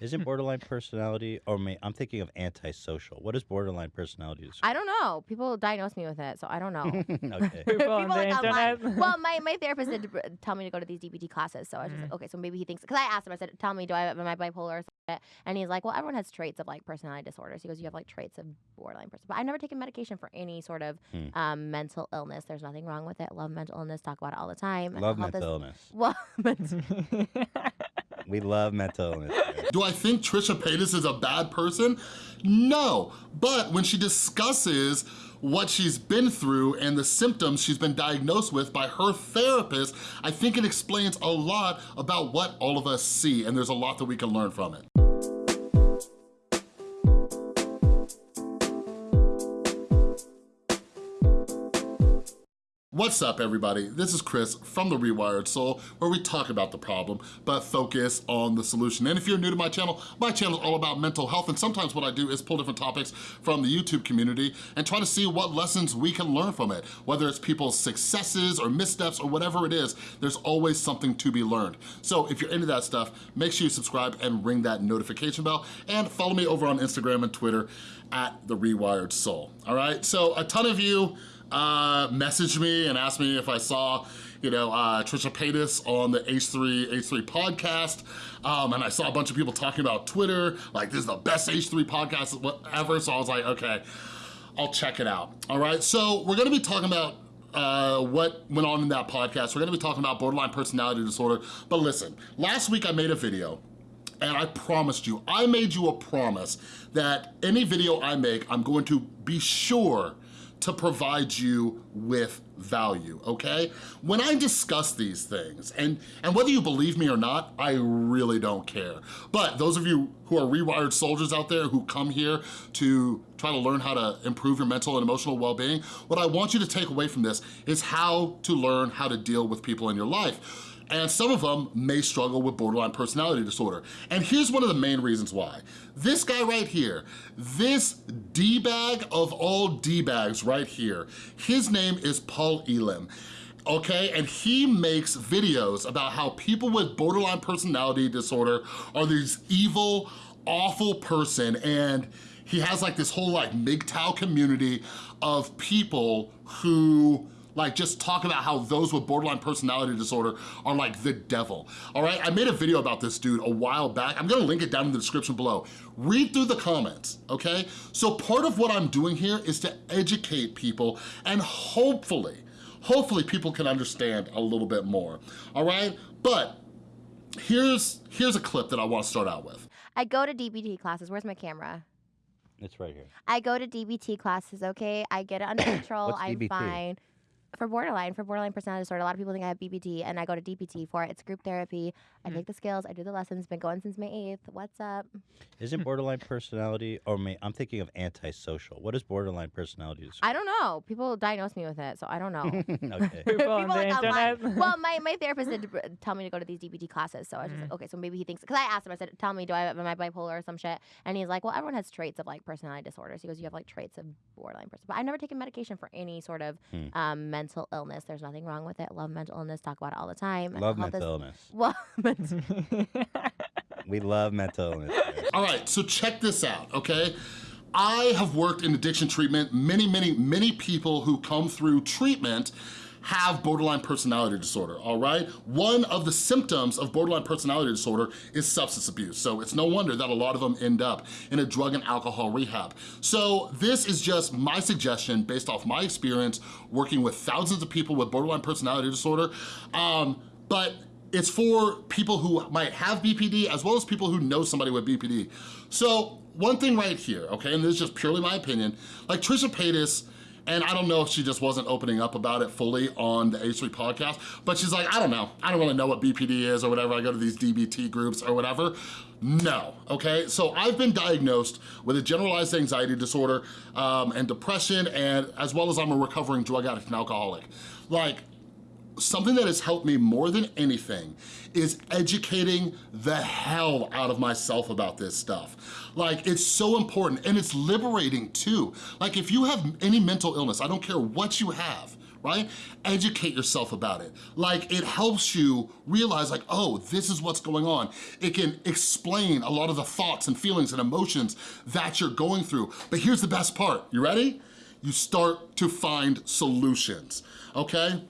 Isn't borderline personality, or may, I'm thinking of antisocial. What is borderline personality disorder? I don't know. People diagnose me with it, so I don't know. okay. People on the like online. Well, my, my therapist did br- tell me to go to these DBT classes, so I was just like, okay, so maybe he thinks because I asked him, I said, tell me, do I am I bipolar or something? And he's like, well, everyone has traits of like personality disorders. He goes, you have like traits of borderline person, but I've never taken medication for any sort of Hmm. um, mental illness. There's nothing wrong with it. Love mental illness. Talk about it all the time. Love mental is- illness. Well, mental We love mental illness. Do I think Trisha Paytas is a bad person? No, but when she discusses what she's been through and the symptoms she's been diagnosed with by her therapist, I think it explains a lot about what all of us see, and there's a lot that we can learn from it. What's up, everybody? This is Chris from The Rewired Soul, where we talk about the problem, but focus on the solution. And if you're new to my channel, my channel is all about mental health, and sometimes what I do is pull different topics from the YouTube community and try to see what lessons we can learn from it. Whether it's people's successes or missteps or whatever it is, there's always something to be learned. So if you're into that stuff, make sure you subscribe and ring that notification bell, and follow me over on Instagram and Twitter at The Rewired Soul, all right? So a ton of you uh, messaged me and asked me if I saw, you know, uh, Trisha Paytas on the H3 H3 podcast, um, and I saw a bunch of people talking about Twitter, like this is the best H3 podcast ever. So I was like, okay, I'll check it out. All right, so we're gonna be talking about uh, what went on in that podcast. We're gonna be talking about borderline personality disorder. But listen, last week I made a video and I promised you, I made you a promise that any video I make, I'm going to be sure to provide you with value, okay? When I discuss these things, and, and whether you believe me or not, I really don't care. But those of you who are rewired soldiers out there who come here to try to learn how to improve your mental and emotional well-being, what I want you to take away from this is how to learn how to deal with people in your life and some of them may struggle with borderline personality disorder. And here's one of the main reasons why. This guy right here, this D-bag of all D-bags right here, his name is Paul Elam okay? And he makes videos about how people with borderline personality disorder are these evil, awful person and he has like this whole like MGTOW community of people who like just talk about how those with borderline personality disorder are like the devil, all right? I made a video about this dude a while back. I'm gonna link it down in the description below. Read through the comments, okay? So part of what I'm doing here is to educate people and hopefully, hopefully people can understand a little bit more, all right? But here's, here's a clip that I wanna start out with. I go to DBT classes. Where's my camera? It's right here. I go to DBT classes, okay? I get it under control. I'm fine. For borderline, for borderline personality disorder, a lot of people think I have BPD, and I go to DBT for it. It's group therapy. I take the skills, I do the lessons. Been going since May 8th. What's up? Isn't borderline personality, or may, I'm thinking of antisocial. What is borderline personality disorder? I don't know. People diagnose me with it, so I don't know. okay. People on the like online. internet. Well, my, my therapist did br- tell me to go to these DBT classes, so I was just like, okay, so maybe he thinks because I asked him, I said, tell me, do I am I bipolar or some shit? And he's like, well, everyone has traits of like personality disorders. He goes, you have like traits of borderline person, but I've never taken medication for any sort of Hmm. um, mental illness. There's nothing wrong with it. Love mental illness. Talk about it all the time. Love mental is- illness. Well, We love mental illness. All right, so check this out, okay? I have worked in addiction treatment. Many, many, many people who come through treatment have borderline personality disorder, all right? One of the symptoms of borderline personality disorder is substance abuse. So it's no wonder that a lot of them end up in a drug and alcohol rehab. So this is just my suggestion based off my experience working with thousands of people with borderline personality disorder. Um, but it's for people who might have BPD as well as people who know somebody with BPD. So one thing right here, okay, and this is just purely my opinion, like Trisha Paytas, and I don't know if she just wasn't opening up about it fully on the H3 podcast, but she's like, I don't know. I don't really know what BPD is or whatever. I go to these DBT groups or whatever. No, okay? So I've been diagnosed with a generalized anxiety disorder um, and depression, and as well as I'm a recovering drug addict and alcoholic. Like, something that has helped me more than anything is educating the hell out of myself about this stuff. Like, it's so important and it's liberating too. Like, if you have any mental illness, I don't care what you have, right? Educate yourself about it. Like it helps you realize like, oh, this is what's going on. It can explain a lot of the thoughts and feelings and emotions that you're going through. But here's the best part, you ready? You start to find solutions, okay?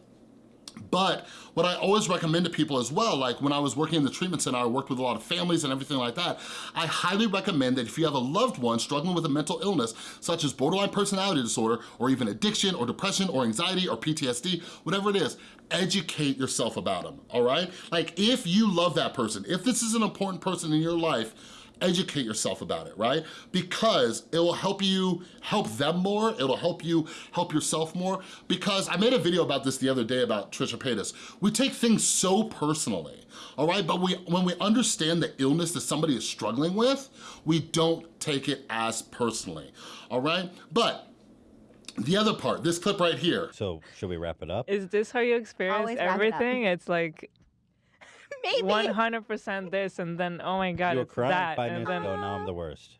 But what I always recommend to people as well, like when I was working in the treatment center, I worked with a lot of families and everything like that, I highly recommend that if you have a loved one struggling with a mental illness, such as borderline personality disorder, or even addiction, or depression, or anxiety, or PTSD, whatever it is, educate yourself about them, all right? Like if you love that person, if this is an important person in your life, educate yourself about it, right? Because it will help you help them more, it'll help you help yourself more, because I made a video about this the other day about Trisha Paytas. We take things so personally, all right? But we when we understand the illness that somebody is struggling with, we don't take it as personally, all right? But the other part, this clip right here, So should we wrap it up? Is this how you experience Always wrap it everything? It's like Maybe. 100% this, and then oh my god, you were it's crying that, five and minutes then ago, now I'm the worst.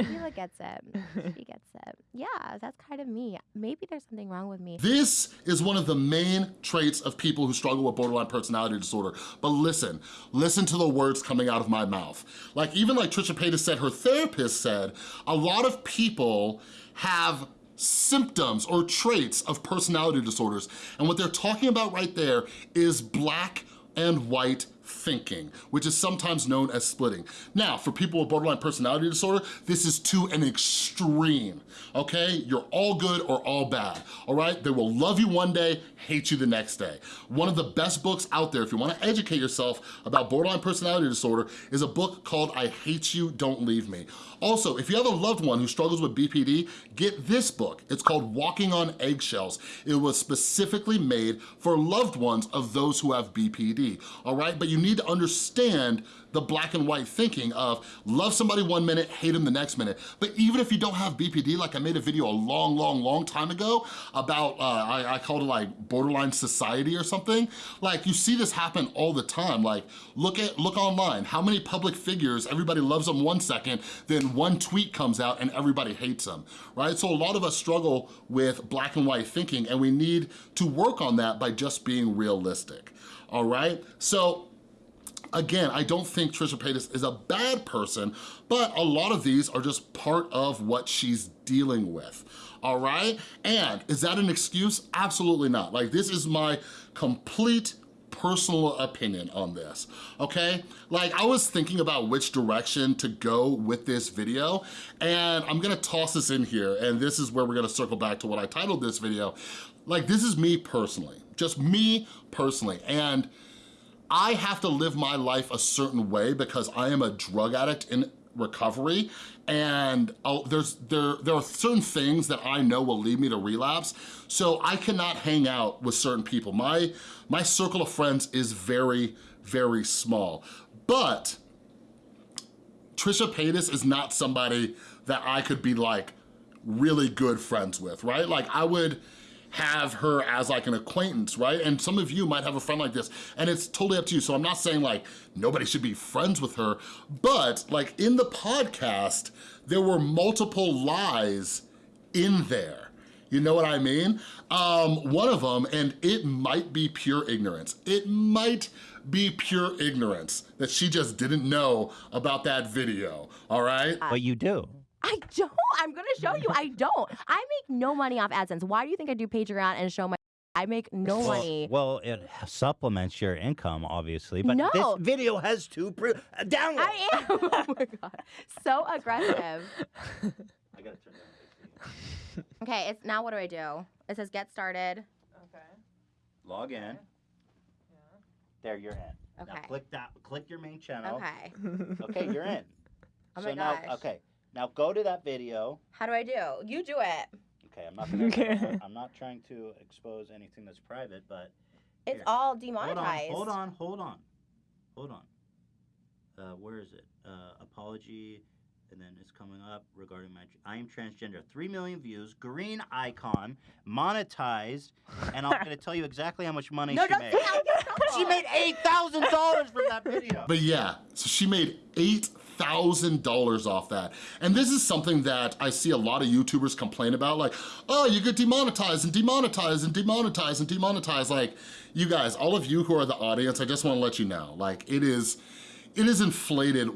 Sheila gets it. She gets it. Yeah, that's kind of me. Maybe there's something wrong with me. This is one of the main traits of people who struggle with borderline personality disorder. But listen, listen to the words coming out of my mouth. Like even like Trisha Paytas said, her therapist said, a lot of people have symptoms or traits of personality disorders. And what they're talking about right there is black and white thinking, which is sometimes known as splitting. Now, for people with borderline personality disorder, this is to an extreme, okay? You're all good or all bad, all right? They will love you one day, hate you the next day. One of the best books out there, if you wanna educate yourself about borderline personality disorder, is a book called I Hate You, Don't Leave Me. Also, if you have a loved one who struggles with BPD, get this book. It's called Walking on Eggshells. It was specifically made for loved ones of those who have BPD, all right? But you need to understand the black and white thinking of love somebody one minute, hate them the next minute. But even if you don't have BPD, like I made a video a long, long, long time ago about, uh, I, I called it like borderline society or something, like you see this happen all the time. Like look at, look online, how many public figures, everybody loves them one second, then one tweet comes out and everybody hates them, right? So a lot of us struggle with black and white thinking and we need to work on that by just being realistic, all right? So Again, I don't think Trisha Paytas is a bad person, but a lot of these are just part of what she's dealing with, all right? And is that an excuse? Absolutely not. Like this is my complete personal opinion on this, okay? Like I was thinking about which direction to go with this video and I'm gonna toss this in here and this is where we're gonna circle back to what I titled this video. Like this is me personally, just me personally. And I have to live my life a certain way because I am a drug addict in recovery. And I'll, there's there there are certain things that I know will lead me to relapse. So I cannot hang out with certain people. My my circle of friends is very very small. But Trisha Paytas is not somebody that I could be like really good friends with right? Like I would have her as like an acquaintance, right? And some of you might have a friend like this and it's totally up to you. So I'm not saying like nobody should be friends with her, but like in the podcast, there were multiple lies in there. You know what I mean? Um, one of them, and it might be pure ignorance. It might be pure ignorance that she just didn't know about that video, all right? But you do. I don't. I'm gonna show you. I don't. I make no money off AdSense. Why do you think I do Patreon and show my? I make no Well, money. well, it supplements your income, obviously. But No. this video has two pr- uh, downloads. I am. oh my god, so aggressive. I gotta turn down Okay, it's now. What do I do? It says get started. okay. Log in. There, you're in. Now Okay. click that. Click your main channel. Okay. Okay, you're in. Oh so my now, gosh. okay. Now go to that video. How do I do? You do it. Okay, I'm not. Gonna, Okay. I'm not trying to expose anything that's private, but It's Here. all hold demonetized. on, hold on, hold on, hold on. Uh, where is it? Uh, apology and then it's coming up regarding my. I am transgender. Three million views. Green icon, monetized, and I'm going to tell you exactly how much money No, she don't made. say how much. She made eight thousand dollars from that video. But yeah, so she made $8,000 off that. And this is something that I see a lot of YouTubers complain about, like, oh, you get demonetized and demonetized and demonetized and demonetized. Like, you guys, all of you who are the audience, I just wanna let you know, like, it is, it is inflated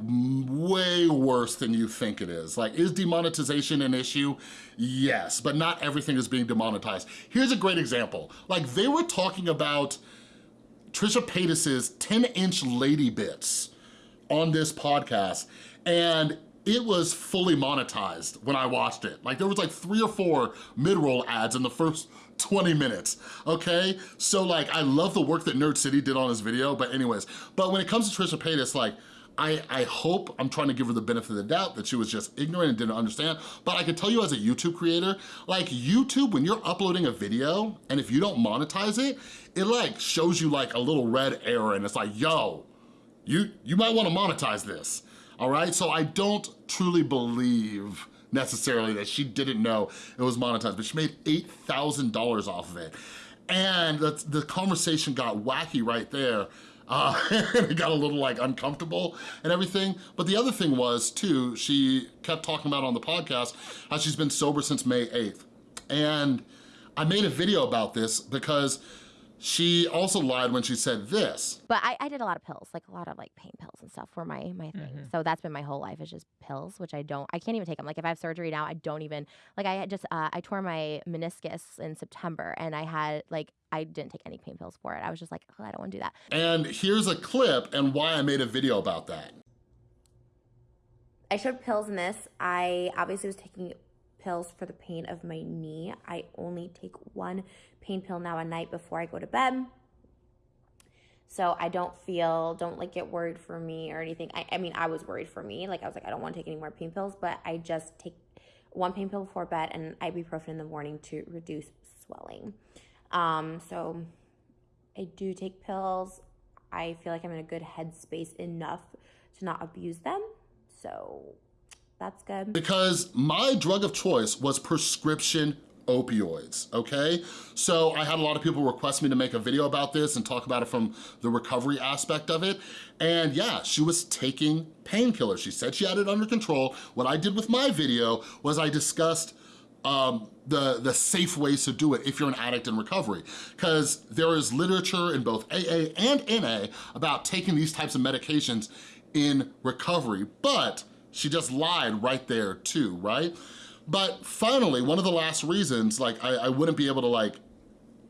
way worse than you think it is. Like, is demonetization an issue? Yes, but not everything is being demonetized. Here's a great example. Like, they were talking about Trisha Paytas's 10-inch lady bits on this podcast, and it was fully monetized when I watched it. Like, there was like three or four mid-roll ads in the first 20 minutes, okay? So like, I love the work that Nerd City did on his video, but anyways, but when it comes to Trisha Paytas, like, I, I hope, I'm trying to give her the benefit of the doubt that she was just ignorant and didn't understand, but I can tell you as a YouTube creator, like YouTube, when you're uploading a video, and if you don't monetize it, it like shows you like a little red arrow and it's like, yo, you, you might wanna monetize this, all right? So I don't truly believe necessarily that she didn't know it was monetized, but she made $8,000 off of it. And the, the conversation got wacky right there. Uh, it got a little like uncomfortable and everything. But the other thing was too, she kept talking about on the podcast how she's been sober since May 8th. And I made a video about this because she also lied when she said this. But I, I did a lot of pills, like a lot of like pain pills and stuff were my my thing. So that's been my whole life is just pills, which I don't, I can't even take them. Like if I have surgery now, I don't even like I had just uh, I tore my meniscus in September, and I had like I didn't take any pain pills for it. I was just like, oh, I don't want to do that. And here's a clip and why I made a video about that. I showed pills in this. I obviously was taking pills for the pain of my knee. I only take one pain pill now a night before I go to bed. So I don't feel, don't like get worried for me or anything. I, I mean, I was worried for me. Like I was like, I don't want to take any more pain pills, but I just take one pain pill before bed and ibuprofen in the morning to reduce swelling. Um, so I do take pills. I feel like I'm in a good headspace enough to not abuse them. So that's good. Because my drug of choice was prescription opioids, okay? So I had a lot of people request me to make a video about this and talk about it from the recovery aspect of it. And yeah, she was taking painkillers. She said she had it under control. What I did with my video was I discussed um, the, the safe ways to do it if you're an addict in recovery. Because there is literature in both AA and NA about taking these types of medications in recovery, but she just lied right there too, right? But finally, one of the last reasons, like I, I wouldn't be able to like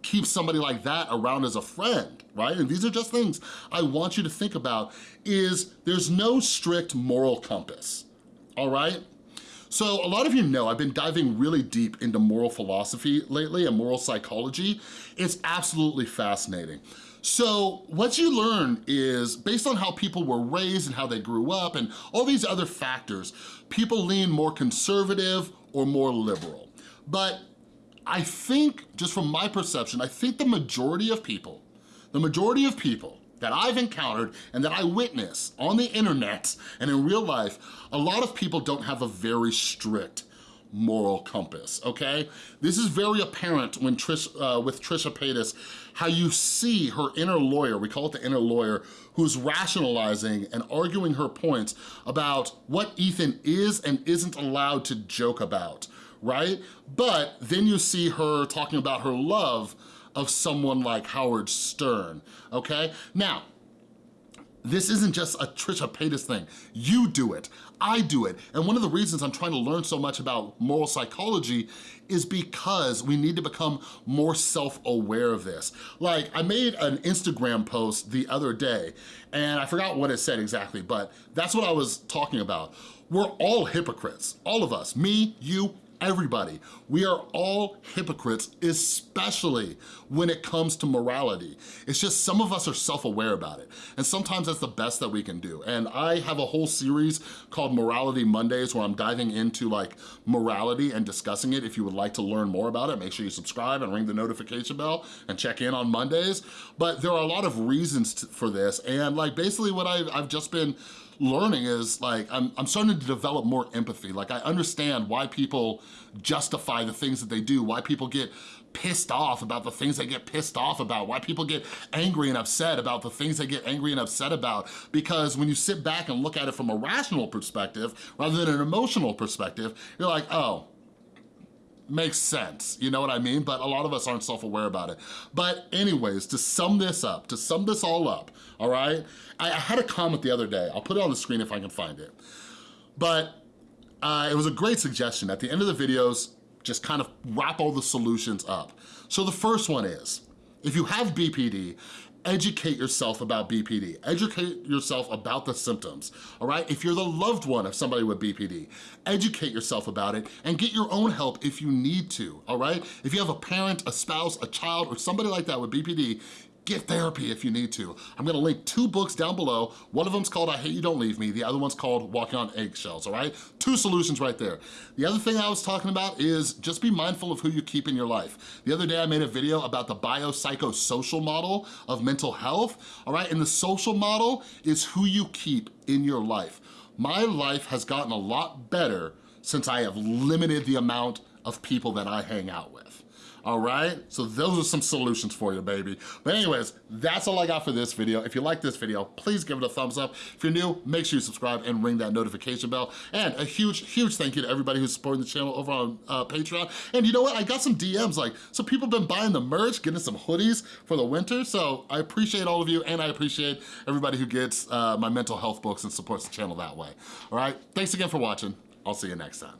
keep somebody like that around as a friend, right? And these are just things I want you to think about is there's no strict moral compass, all right? So a lot of you know I've been diving really deep into moral philosophy lately and moral psychology. It's absolutely fascinating. So what you learn is based on how people were raised and how they grew up and all these other factors, people lean more conservative or more liberal. But I think, just from my perception, I think the majority of people, the majority of people that I've encountered and that I witness on the internet and in real life, a lot of people don't have a very strict moral compass, okay? This is very apparent when Trish, uh, with Trisha Paytas, how you see her inner lawyer, we call it the inner lawyer, who's rationalizing and arguing her points about what Ethan is and isn't allowed to joke about, right? But then you see her talking about her love of someone like Howard Stern, okay? Now, this isn't just a Trisha Paytas thing. You do it, I do it. And one of the reasons I'm trying to learn so much about moral psychology is because we need to become more self-aware of this. Like, I made an Instagram post the other day, and I forgot what it said exactly, but that's what I was talking about. We're all hypocrites, all of us, me, you, everybody. We are all hypocrites, especially when it comes to morality. It's just some of us are self-aware about it. And sometimes that's the best that we can do. And I have a whole series called Morality Mondays where I'm diving into like morality and discussing it. If you would like to learn more about it, make sure you subscribe and ring the notification bell and check in on Mondays. But there are a lot of reasons to, for this. And like basically what I've, I've just been learning is like, I'm, I'm starting to develop more empathy. Like I understand why people justify the things that they do, why people get pissed off about the things they get pissed off about, why people get angry and upset about the things they get angry and upset about. Because when you sit back and look at it from a rational perspective, rather than an emotional perspective, you're like, oh, makes sense, you know what I mean? But a lot of us aren't self-aware about it. But anyways, to sum this up, to sum this all up, all right? I, I had a comment the other day, I'll put it on the screen if I can find it. But uh, it was a great suggestion. At the end of the videos, just kind of wrap all the solutions up. So the first one is, if you have BPD, educate yourself about BPD. Educate yourself about the symptoms, all right? If you're the loved one of somebody with BPD, educate yourself about it and get your own help if you need to, all right? If you have a parent, a spouse, a child, or somebody like that with BPD, Get therapy if you need to. I'm gonna link two books down below. One of them's called I Hate You Don't Leave Me. The other one's called Walking on Eggshells, all right? Two solutions right there. The other thing I was talking about is just be mindful of who you keep in your life. The other day I made a video about the biopsychosocial model of mental health, all right? And the social model is who you keep in your life. My life has gotten a lot better since I have limited the amount of people that I hang out with all right? So those are some solutions for you, baby. But anyways, that's all I got for this video. If you like this video, please give it a thumbs up. If you're new, make sure you subscribe and ring that notification bell. And a huge, huge thank you to everybody who's supporting the channel over on uh, Patreon. And you know what? I got some DMs, like, so people have been buying the merch, getting some hoodies for the winter. So I appreciate all of you, and I appreciate everybody who gets uh, my mental health books and supports the channel that way. All right? Thanks again for watching. I'll see you next time.